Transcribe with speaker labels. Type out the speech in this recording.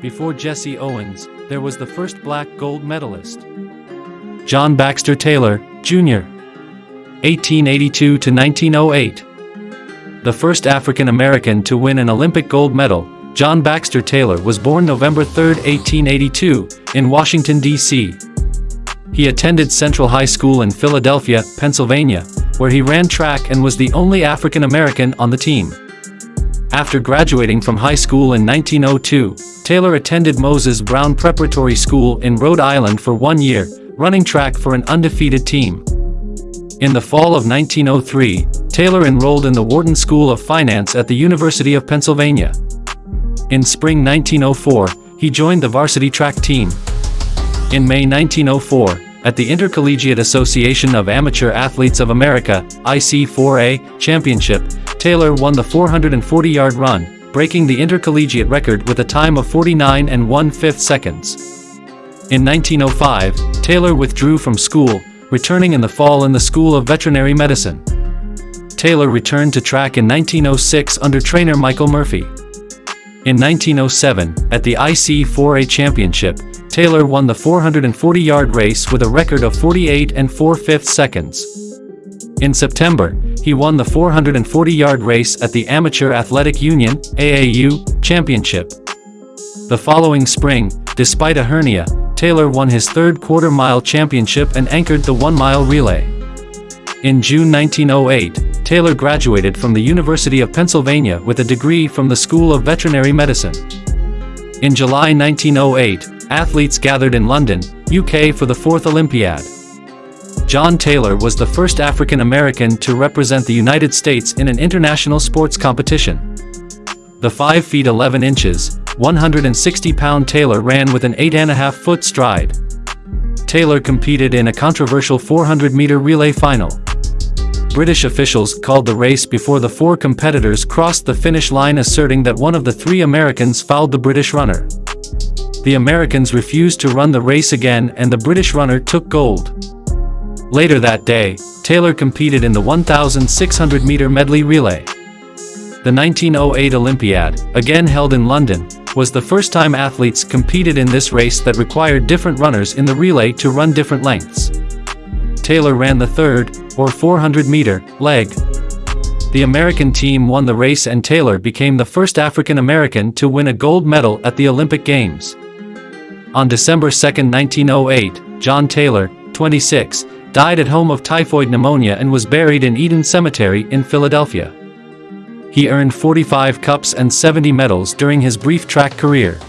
Speaker 1: Before Jesse Owens, there was the first black gold medalist. John Baxter Taylor, Jr. 1882 to 1908. The first African American to win an Olympic gold medal, John Baxter Taylor was born November 3, 1882, in Washington, D.C. He attended Central High School in Philadelphia, Pennsylvania, where he ran track and was the only African American on the team. After graduating from high school in 1902, Taylor attended Moses Brown Preparatory School in Rhode Island for one year, running track for an undefeated team. In the fall of 1903, Taylor enrolled in the Wharton School of Finance at the University of Pennsylvania. In spring 1904, he joined the varsity track team. In May 1904, at the Intercollegiate Association of Amateur Athletes of America, IC4A, Championship, Taylor won the 440-yard run, breaking the intercollegiate record with a time of 49 and 1 5 seconds. In 1905, Taylor withdrew from school, returning in the fall in the School of Veterinary Medicine. Taylor returned to track in 1906 under trainer Michael Murphy. In 1907, at the IC4A Championship, Taylor won the 440-yard race with a record of 48 and 4 5 seconds. In September, he won the 440-yard race at the Amateur Athletic Union AAU, Championship. The following spring, despite a hernia, Taylor won his third quarter-mile championship and anchored the one-mile relay. In June 1908, Taylor graduated from the University of Pennsylvania with a degree from the School of Veterinary Medicine. In July 1908, athletes gathered in London, UK for the fourth Olympiad. John Taylor was the first African American to represent the United States in an international sports competition. The 5 feet 11 inches, 160-pound Taylor ran with an 8.5-foot stride. Taylor competed in a controversial 400-meter relay final. British officials called the race before the four competitors crossed the finish line asserting that one of the three Americans fouled the British runner. The Americans refused to run the race again and the British runner took gold. Later that day, Taylor competed in the 1,600-meter medley relay. The 1908 Olympiad, again held in London, was the first time athletes competed in this race that required different runners in the relay to run different lengths. Taylor ran the third, or 400-meter, leg. The American team won the race and Taylor became the first African American to win a gold medal at the Olympic Games. On December 2, 1908, John Taylor, 26, died at home of typhoid pneumonia and was buried in Eden Cemetery in Philadelphia. He earned 45 cups and 70 medals during his brief track career.